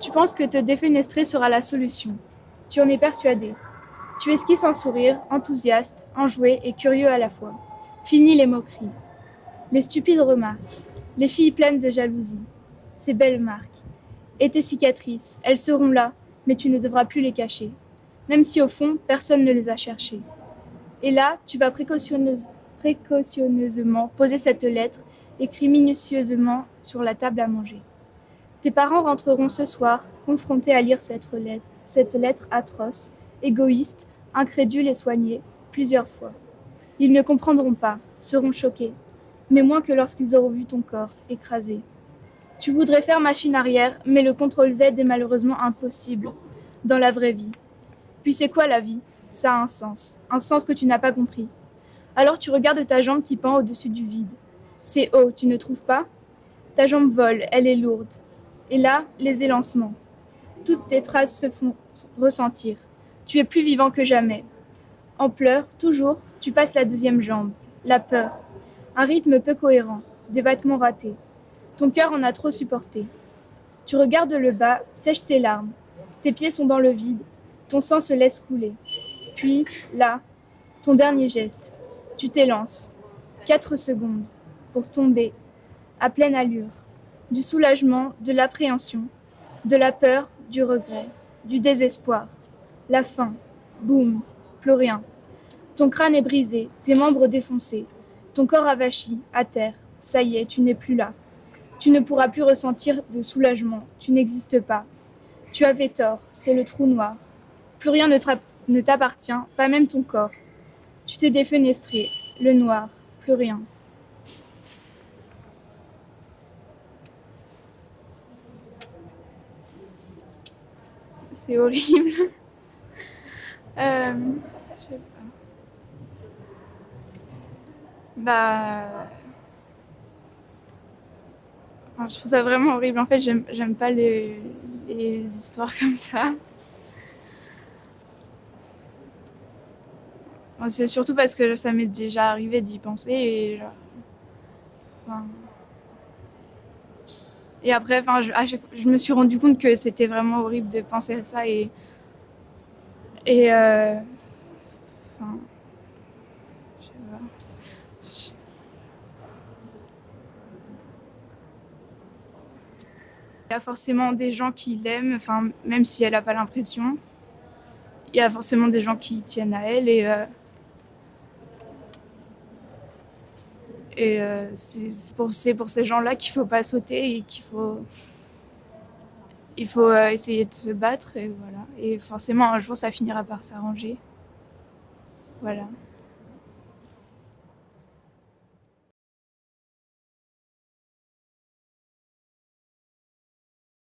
Tu penses que te défenestrer sera la solution. Tu en es persuadé. Tu esquisses un sourire, enthousiaste, enjoué et curieux à la fois. Fini les moqueries. Les stupides remarques. Les filles pleines de jalousie. Ces belles marques. Et tes cicatrices, elles seront là, mais tu ne devras plus les cacher. Même si au fond, personne ne les a cherchées. Et là, tu vas précautionneuse- précautionneusement poser cette lettre, écrite minutieusement sur la table à manger. Tes parents rentreront ce soir, confrontés à lire cette lettre, cette lettre atroce, égoïste, incrédule et soignée, plusieurs fois. Ils ne comprendront pas, seront choqués, mais moins que lorsqu'ils auront vu ton corps écrasé. Tu voudrais faire machine arrière, mais le contrôle Z est malheureusement impossible dans la vraie vie. Puis c'est quoi la vie? Ça a un sens, un sens que tu n'as pas compris. Alors tu regardes ta jambe qui pend au-dessus du vide. C'est haut, tu ne trouves pas? Ta jambe vole, elle est lourde. Et là, les élancements. Toutes tes traces se font ressentir. Tu es plus vivant que jamais. En pleurs, toujours, tu passes la deuxième jambe. La peur. Un rythme peu cohérent. Des battements ratés. Ton cœur en a trop supporté. Tu regardes le bas, sèche tes larmes. Tes pieds sont dans le vide. Ton sang se laisse couler. Puis, là, ton dernier geste. Tu t'élances. Quatre secondes. Pour tomber. À pleine allure. Du soulagement, de l'appréhension. De la peur, du regret. Du désespoir. La faim. Boum. Plus rien. Ton crâne est brisé, tes membres défoncés. Ton corps avachi, à terre. Ça y est, tu n'es plus là. Tu ne pourras plus ressentir de soulagement. Tu n'existes pas. Tu avais tort, c'est le trou noir. Plus rien ne t'appartient, pas même ton corps. Tu t'es défenestré, le noir, plus rien. C'est horrible. Euh, je sais pas. Bah. je trouve ça vraiment horrible. En fait, j'aime pas les, histoires comme ça. C'est surtout parce que ça m'est déjà arrivé d'y penser et genre, et après, enfin, je, je me suis rendu compte que c'était vraiment horrible de penser à ça et et euh, enfin, je sais pas. Il y a forcément des gens qui l'aiment, enfin, même si elle n'a pas l'impression. Il y a forcément des gens qui tiennent à elle et, euh, et euh, c'est pour, ces gens-là qu'il faut pas sauter et qu'il faut, il faut euh, essayer de se battre et voilà. Et forcément, un jour, ça finira par s'arranger. Voilà.